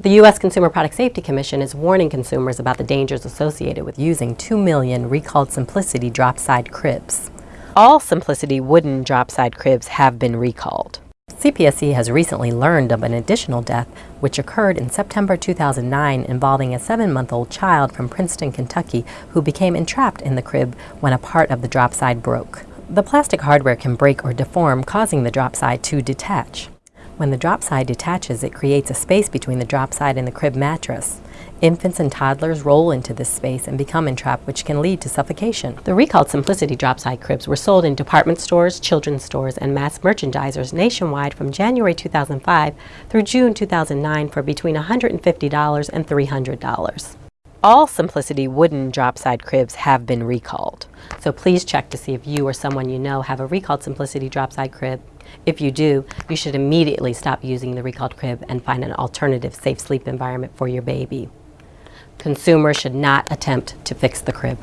The U.S. Consumer Product Safety Commission is warning consumers about the dangers associated with using 2 million recalled Simplicity drop side cribs. All Simplicity wooden drop side cribs have been recalled. CPSC has recently learned of an additional death which occurred in September 2009 involving a seven-month-old child from Princeton, Kentucky who became entrapped in the crib when a part of the drop side broke. The plastic hardware can break or deform, causing the drop side to detach. When the drop side detaches, it creates a space between the drop side and the crib mattress. Infants and toddlers roll into this space and become entrapped, which can lead to suffocation. The recalled Simplicity drop side cribs were sold in department stores, children's stores, and mass merchandisers nationwide from January 2005 through June 2009 for between $150 and $300. All Simplicity wooden drop side cribs have been recalled. So please check to see if you or someone you know have a recalled Simplicity drop side crib. If you do, you should immediately stop using the recalled crib and find an alternative safe sleep environment for your baby. Consumers should not attempt to fix the crib.